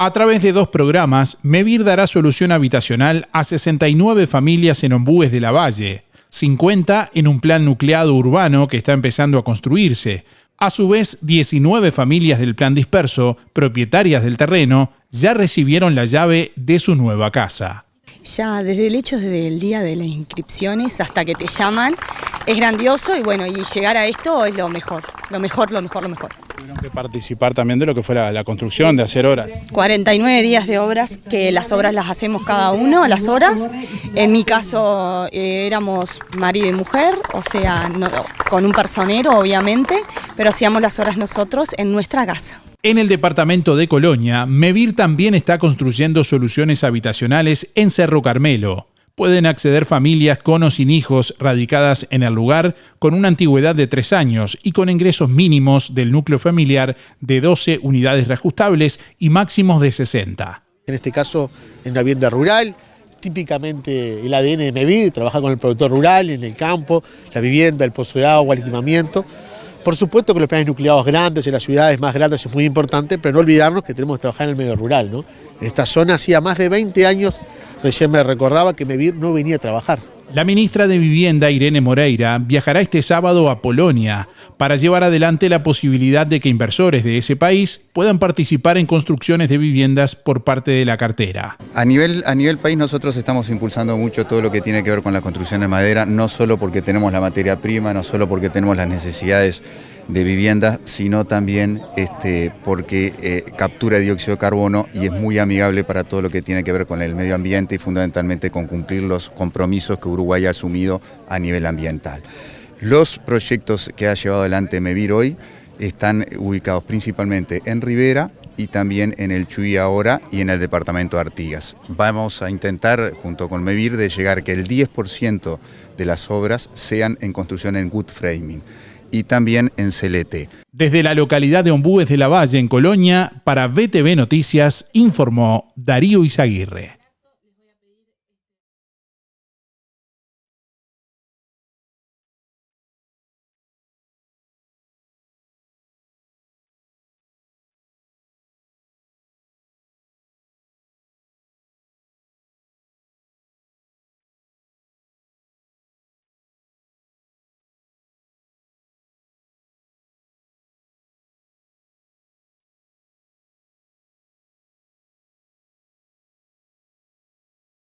A través de dos programas, Mevir dará solución habitacional a 69 familias en Ombúes de la Valle, 50 en un plan nucleado urbano que está empezando a construirse. A su vez, 19 familias del plan disperso, propietarias del terreno, ya recibieron la llave de su nueva casa. Ya desde el hecho desde el día de las inscripciones hasta que te llaman, es grandioso y bueno, y llegar a esto es lo mejor, lo mejor, lo mejor, lo mejor. Tuvieron que participar también de lo que fuera la construcción, de hacer horas. 49 días de obras, que las obras las hacemos cada uno a las horas. En mi caso eh, éramos marido y mujer, o sea, con un personero obviamente, pero hacíamos las horas nosotros en nuestra casa. En el departamento de Colonia, Mevir también está construyendo soluciones habitacionales en Cerro Carmelo. Pueden acceder familias con o sin hijos radicadas en el lugar con una antigüedad de tres años y con ingresos mínimos del núcleo familiar de 12 unidades reajustables y máximos de 60. En este caso, en una vivienda rural, típicamente el ADN de Mevir, trabaja con el productor rural, en el campo, la vivienda, el pozo de agua, el equipamiento. Por supuesto que los planes nucleados grandes, en las ciudades más grandes es muy importante, pero no olvidarnos que tenemos que trabajar en el medio rural. ¿no? En esta zona hacía más de 20 años, recién me recordaba que Mevir no venía a trabajar. La ministra de Vivienda, Irene Moreira, viajará este sábado a Polonia para llevar adelante la posibilidad de que inversores de ese país puedan participar en construcciones de viviendas por parte de la cartera. A nivel, a nivel país nosotros estamos impulsando mucho todo lo que tiene que ver con la construcción de madera, no solo porque tenemos la materia prima, no solo porque tenemos las necesidades de vivienda, sino también este, porque eh, captura dióxido de carbono y es muy amigable para todo lo que tiene que ver con el medio ambiente y fundamentalmente con cumplir los compromisos que Uruguay ha asumido a nivel ambiental. Los proyectos que ha llevado adelante MEVIR hoy están ubicados principalmente en Rivera y también en el Chuy ahora y en el departamento de Artigas. Vamos a intentar, junto con MEVIR, de llegar que el 10% de las obras sean en construcción en wood framing y también en Celete. Desde la localidad de Ombúes de la Valle, en Colonia, para BTV Noticias, informó Darío Izaguirre.